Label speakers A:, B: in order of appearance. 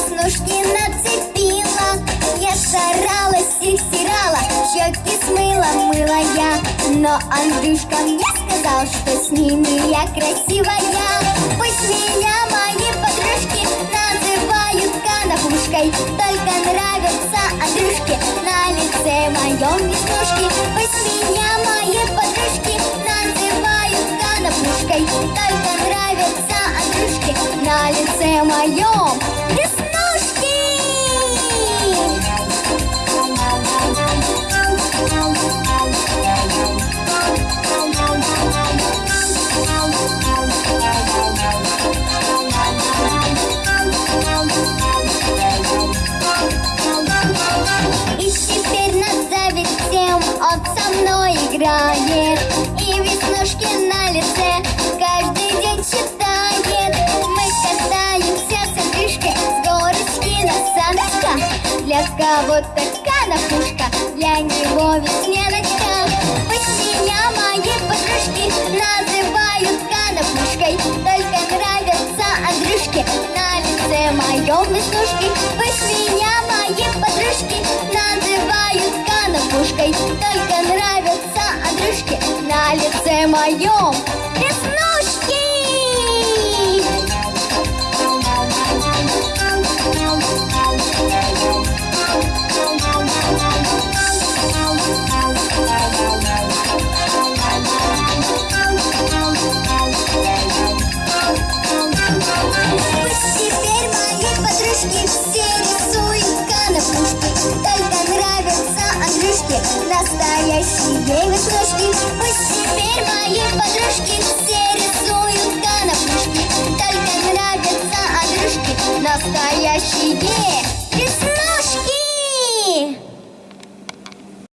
A: веснушки нацепила Я старалась их стирала, щеки смыла, мыла я. Но Андрюшка мне сказал, что с ними я красивая. Пусть меня мои подружки называют конопушкой. Только нравятся Андрюшке на лице моем веснушки. Пусть меня мои подружки называют конопушкой. Только нравятся Андрюшке на лице моем играет И веснушки на лице. Каждый день читает Мы катаемся с Андрюшкой с горочки на саночках Для кого-то канапушка, для него весняночка Пусть меня мои подружки называют канапушкой Только нравятся Андрюшке на лице моем веснушки. Пусть меня Только нравятся Андрюшке на лице моем. Веснушки Пусть теперь мои подружки все рисуют Настоящие девушки, веснушки Пусть теперь мои подружки все рисуют конопушки Только нравятся игрушки, Настоящие девушки.